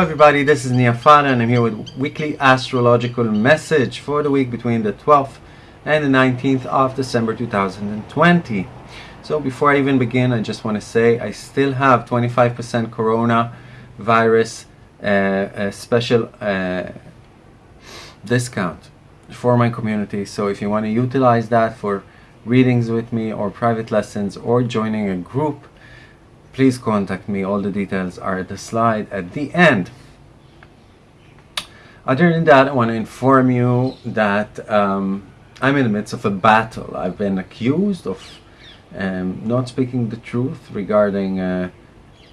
everybody, this is Niafana and I'm here with weekly astrological message for the week between the 12th and the 19th of December 2020. So before I even begin, I just want to say I still have 25% corona virus uh, special uh, discount for my community. So if you want to utilize that for readings with me or private lessons or joining a group, please contact me. All the details are at the slide at the end. Other than that, I want to inform you that um, I'm in the midst of a battle. I've been accused of um, not speaking the truth regarding a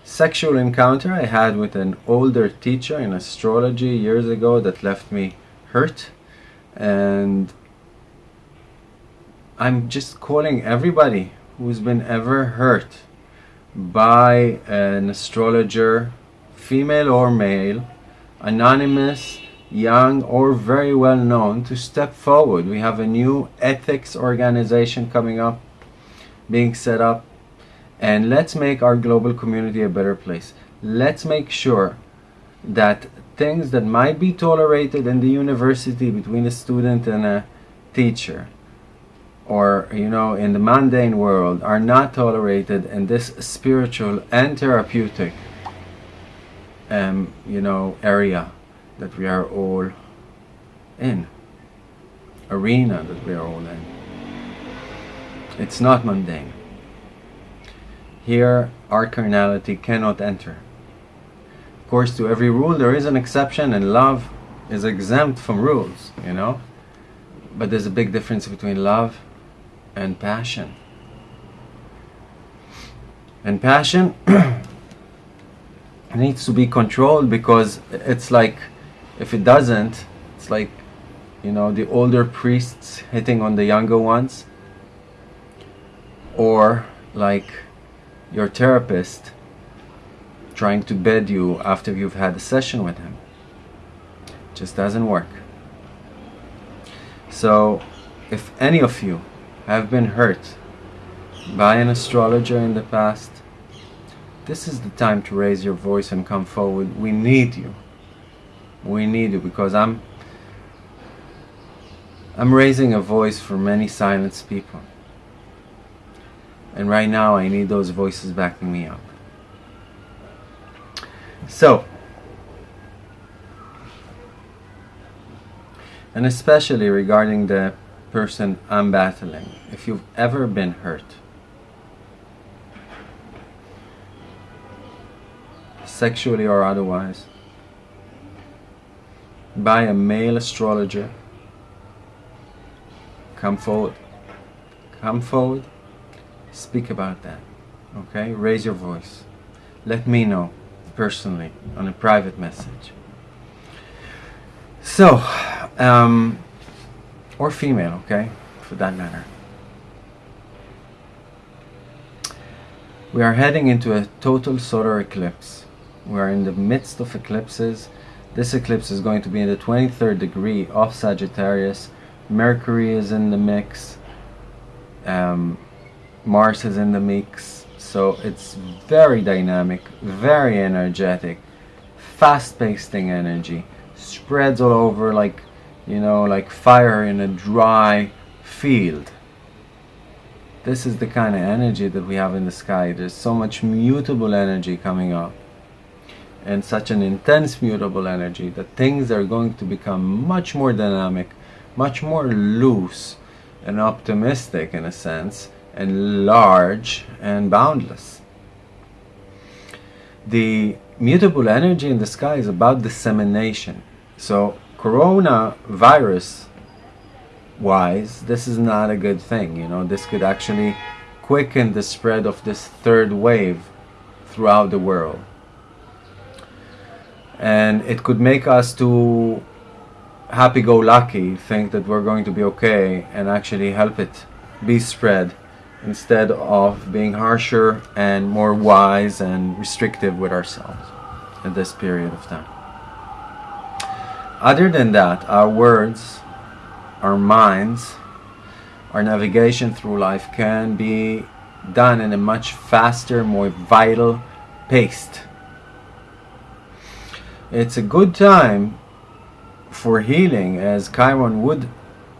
sexual encounter I had with an older teacher in astrology years ago that left me hurt. And I'm just calling everybody who's been ever hurt by an astrologer, female or male, anonymous, young or very well known to step forward. We have a new ethics organization coming up, being set up, and let's make our global community a better place. Let's make sure that things that might be tolerated in the university between a student and a teacher or you know in the mundane world are not tolerated in this spiritual and therapeutic um, you know area that we are all in. Arena that we are all in. It's not mundane. Here our carnality cannot enter. Of course to every rule there is an exception and love is exempt from rules you know? But there's a big difference between love and passion. And passion needs to be controlled because it's like, if it doesn't, it's like, you know, the older priests hitting on the younger ones. Or like your therapist trying to bed you after you've had a session with him. Just doesn't work. So if any of you have been hurt by an astrologer in the past, this is the time to raise your voice and come forward. We need you. We need you because I'm I'm raising a voice for many silenced people. And right now I need those voices backing me up. So, and especially regarding the person I'm battling, if you've ever been hurt, sexually or otherwise, by a male astrologer, come forward. Come forward, speak about that. Okay? Raise your voice. Let me know personally on a private message. So, um, or female, okay, for that matter. We are heading into a total solar eclipse. We are in the midst of eclipses. This eclipse is going to be in the 23rd degree of Sagittarius. Mercury is in the mix. Um, Mars is in the mix. So it's very dynamic, very energetic, fast-paced energy. Spreads all over like you know, like fire in a dry field. This is the kind of energy that we have in the sky. There's so much mutable energy coming up and such an intense mutable energy that things are going to become much more dynamic, much more loose and optimistic in a sense, and large and boundless. The mutable energy in the sky is about dissemination. So coronavirus wise, this is not a good thing. You know, this could actually quicken the spread of this third wave throughout the world. And it could make us to happy-go-lucky think that we're going to be okay and actually help it be spread instead of being harsher and more wise and restrictive with ourselves at this period of time. Other than that, our words, our minds, our navigation through life can be done in a much faster, more vital pace. it's a good time for healing as Chiron would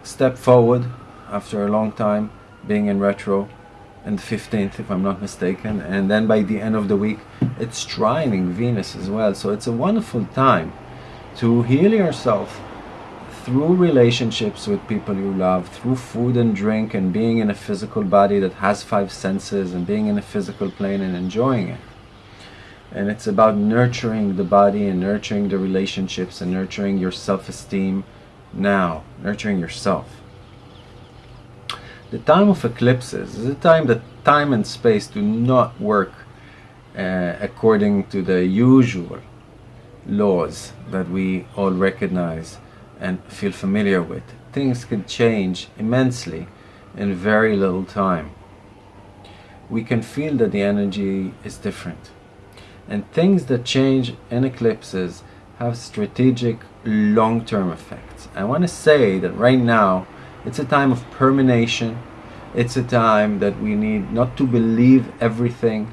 step forward after a long time being in retro and the 15th if I'm not mistaken and then by the end of the week it's trining Venus as well so it's a wonderful time to heal yourself through relationships with people you love through food and drink and being in a physical body that has five senses and being in a physical plane and enjoying it. And it's about nurturing the body and nurturing the relationships and nurturing your self-esteem now nurturing yourself. The time of eclipses is a time that time and space do not work uh, according to the usual laws that we all recognize and feel familiar with. Things can change immensely in very little time. We can feel that the energy is different. And things that change in eclipses have strategic long-term effects. I want to say that right now it's a time of permanation. It's a time that we need not to believe everything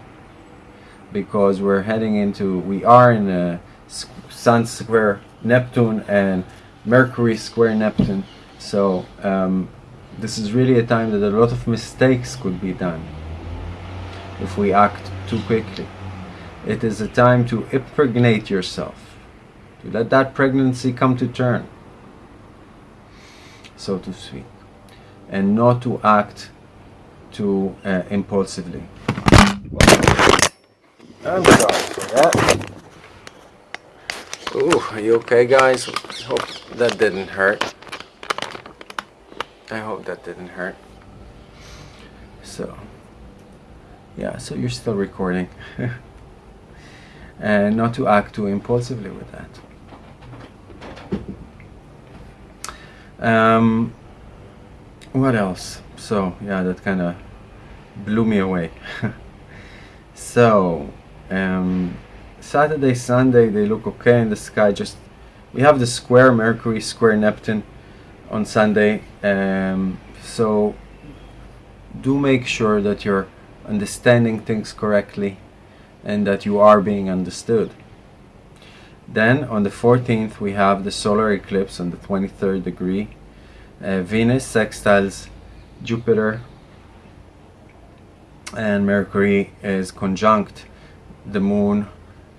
because we're heading into, we are in a Sun square Neptune and Mercury square Neptune. So um, this is really a time that a lot of mistakes could be done if we act too quickly. It is a time to impregnate yourself, to let that pregnancy come to term so to speak, and not to act too uh, impulsively. I'm sorry for that. Are you okay guys? Hope that didn't hurt. I hope that didn't hurt. So, yeah, so you're still recording. and not to act too impulsively with that. Um, what else? So yeah, that kind of blew me away. so um, Saturday, Sunday, they look okay in the sky. Just we have the square Mercury, square Neptune on Sunday. Um, so do make sure that you're understanding things correctly and that you are being understood. Then on the 14th we have the solar eclipse on the 23rd degree. Uh, Venus sextiles Jupiter and Mercury is conjunct the moon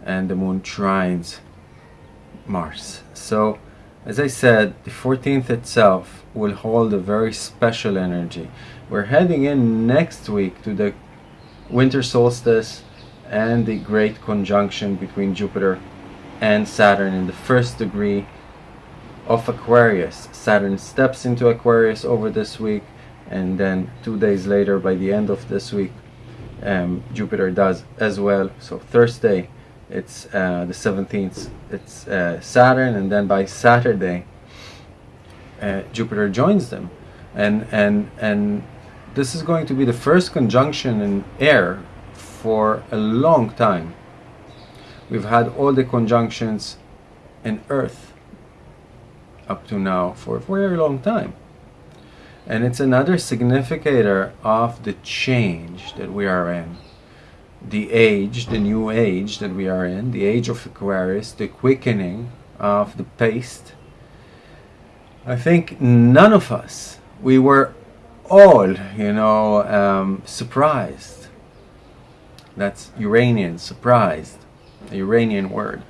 and the moon trines Mars. So as I said, the 14th itself will hold a very special energy. We're heading in next week to the winter solstice and the great conjunction between Jupiter and Saturn in the first degree of Aquarius. Saturn steps into Aquarius over this week and then two days later by the end of this week um, Jupiter does as well. So Thursday it's uh, the 17th it's uh, Saturn and then by Saturday uh, Jupiter joins them and and and this is going to be the first conjunction in air for a long time We've had all the conjunctions in Earth up to now for a very long time. And it's another significator of the change that we are in. The age, the new age that we are in, the age of Aquarius, the quickening of the pace. I think none of us, we were all, you know, um, surprised. That's Uranian, surprised a Uranian word,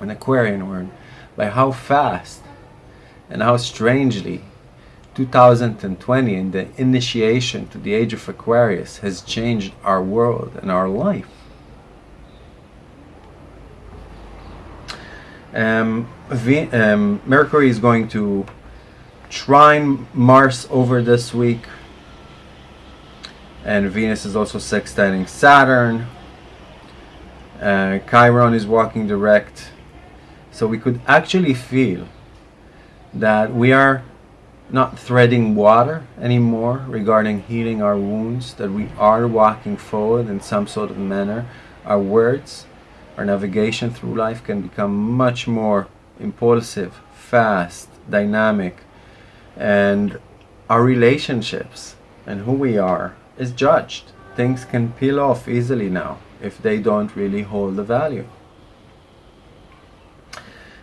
an Aquarian word, by how fast and how strangely 2020 and the initiation to the age of Aquarius has changed our world and our life. Um, um, Mercury is going to trine Mars over this week. And Venus is also sextiling Saturn. Uh, Chiron is walking direct. So we could actually feel that we are not threading water anymore regarding healing our wounds that we are walking forward in some sort of manner our words our navigation through life can become much more impulsive fast dynamic and our relationships and who we are is judged things can peel off easily now if they don't really hold the value.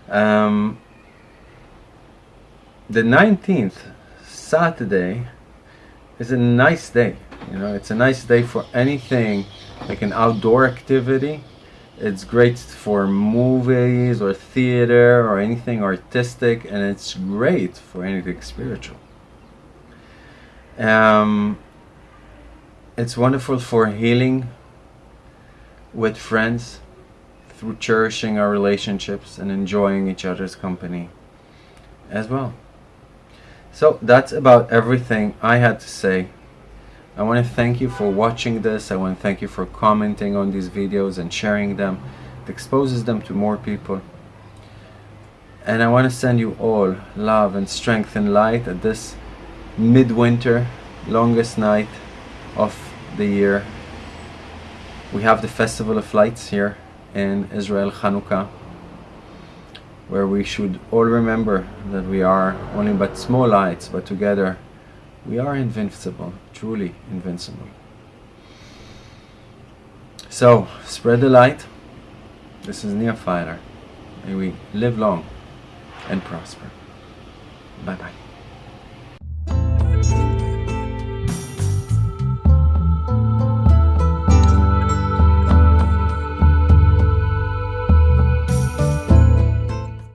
Um, the 19th, Saturday, is a nice day. You know, it's a nice day for anything like an outdoor activity. It's great for movies or theater or anything artistic, and it's great for anything spiritual. Um, it's wonderful for healing with friends through cherishing our relationships and enjoying each other's company as well. So that's about everything I had to say. I want to thank you for watching this. I want to thank you for commenting on these videos and sharing them. It exposes them to more people. And I want to send you all love and strength and light at this midwinter, longest night of the year. We have the Festival of Lights here in Israel, Hanukkah, where we should all remember that we are only but small lights, but together we are invincible, truly invincible. So, spread the light. This is Filer. May we live long and prosper. Bye bye.